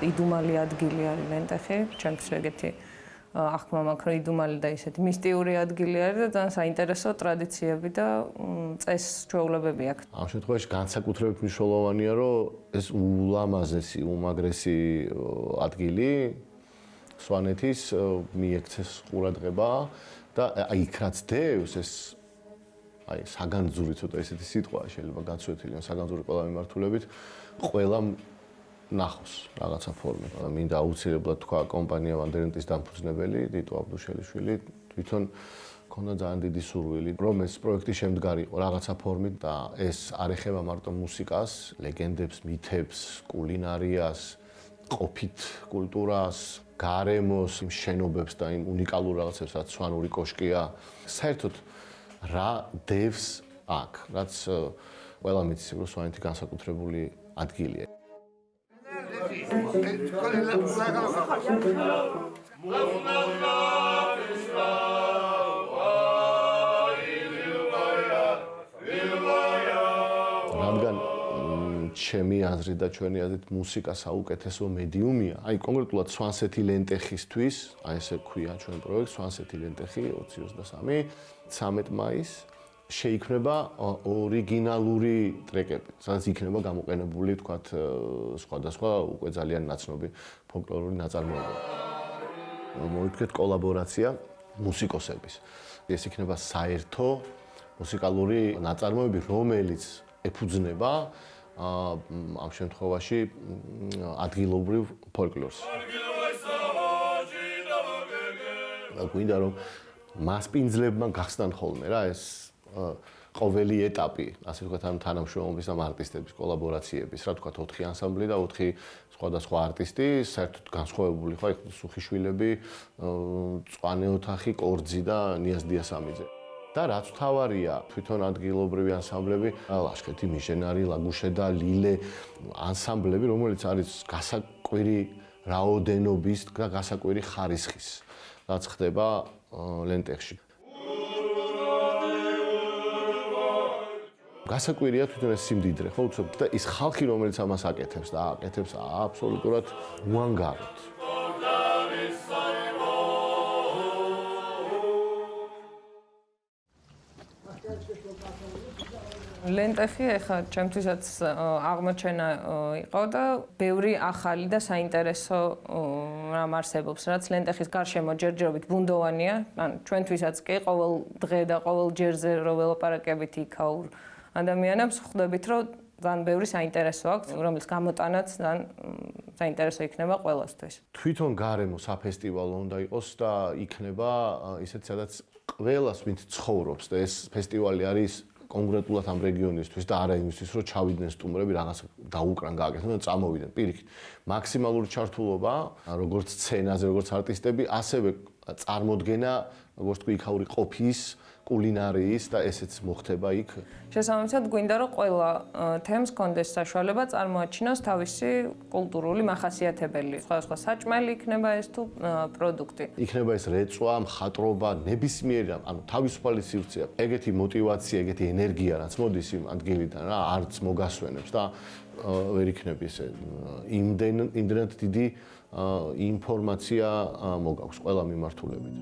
იდუმალი ადგილი არის ლენტეხი, ჩემთვის ეგეთი ახმა მაქვს რომ იდუმალი და ისეთი მისტიური ადგილი არის და ძალიან საინტერესო ტრადიციები და წეს ჩვეულებები აქვს. ამ შემთხვევაში განსაკუთრებით მნიშვნელოვანია რომ ეს ულამაზესი, უმაგრესი ადგილი სვანეთის მიექცეს ყურადღება და აი რაც დევს ეს აი საგანძური ცოტა ესეთი სიტყვა შეიძლება გაცვეთილი საგანძური ყველა მიმართულებით ყველა ნახოს რაღაცა ფორმით. მინდა აუცილებლად თქვა კომპანია ვანდერენტის დამფუძნებელი დიტო აბდუშელიშვილი თვითონ ქონდა ძალიან დიდი სურვილი რომ ეს პროექტი შემდგარიყო რაღაცა ფორმით და ეს არ ეხება მარტო მუსიკას, ლეგენდებს, მითებს, კულინარიას, ყოფით კულტურას, გარემოს, იმ შენობებს და იმ უნიკალურ რაღაცებს, რაც სვანური კოშკია. საერთოდ რა დევს აქ, რაც ყველა მიცის რომ სვანეთი განსაკუთრებული ადგილია. რადგან ჩემი აზრით და ჩვენი აზრით მუსიკა საუკეთესო მედიუმია. აი კონკრეტულად სვანსეთი ლენტეხისთვის, აი ესე ქვია ჩვენ პროექტს სვანსეთი ლენტეხი 2023, 13 მაისს შეიქმნება ორიგინალური ტრეკები, სადაც იქნება გამოყენებული, თქვათ, სხვადასხვა უკვე ძალიან ნაცნობი ფოლკლორული ნაწარმოებები. მოიქცეთ კოლაბორაცია მუსიკოსების. ეს იქნება საერთო მუსიკალური ნაწარმოები, რომელიც ეფუძნება ამ შემთხვევაში ადგილობრივ ფოლკლორს. გვინდა რომ მასპინძლებმა გახსნან ხოლმე რა ეს ყოველი ეტაპი, ასე ვთქვათ, ამ თანამშრომლობის ამ არტისტების კოლაბორაციების, რა ვთქვათ, 4 ანსამბლი და 4 სხვადასხვა არტისტი, საერთოდ განსხვავებული ხო, იქ სუხიშვილები, წვანე ოთახი, კორძი და ნიაზ დიასამიძე. და რაც თავარია, თვითონ ადგილობრივი ანსამბლები, ლაშქეთი, მიშენარი, ლაგუშე და ლილე ანსამბლები, რომელიც არის გასაკვირი რაოდენობის და გასაკვირი ხარისხის, რაც ხდება ლენტეხში. გასაკვირია თვითონ ეს სიმდიდრე, ხო, უცებ და ის ხალხი, რომელიც ამას აკეთებს და აკეთებს აბსოლუტურად უანგაროდ. ლენტეხი ახლა ჩემთვისაც აღმოჩენა იყო და ბევრი ახალი და საინტერესო რამ არსებობს, რაც ლენტეხის გარშემო ჯერჯერობით ბუნდოვანია. ან ჩვენთვისაც კი ყოველ დღე და ყოველ ჯერზე რო ველაპარაკებით იქაურ ადამიანებს ხვდებით, რომ ძალიან ბევრი საინტერესო აქვს, რომელიც გამოტანაც ძალიან საინტერესო იქნება ყველასთვის. თვითონ გარემო საფესტივალო უნდა იყოს და იქნება ისეთ სადაც ყველას ვინც ცხოვრობს და ეს ფესტივალი არის კონკრეტულად ამ რეგიონისთვის და არა იმისთვის, რომ ჩავიდნენ სტუმრები რაღაც დაუკრან გააკეთონ და წამოვიდნენ. პირიქით, მაქსიმალური ჩართულობა, როგორც სცენაზე, როგორც არტისტები, ასევე წარმოდგენა, როგორც თქვი, იქაური ყოფის კულინარიის და ესეც მოხდება იქ. შესაბამისად გვინდა რომ ყველა თემს კონდეს საშუალება წარმოაჩინოს თავისი კულტურული მახასიათებელი. სხვადასხვა საჭმელი იქნება ეს თუ პროდუქტი. იქნება ეს რეწვა, მხატრობა, ნებისმიერი ანუ თავისუფალი სივრცეა. ეგეთი мотиваცია, ეგეთი ენერგია რაც მოდის იმ ადგილიდან რა, არც მოგასვენებს და ვერ იქნება ისე იმდენ იმდენად დიდი ინფორმაცია მოgaქვს ყველა მიმართულებით.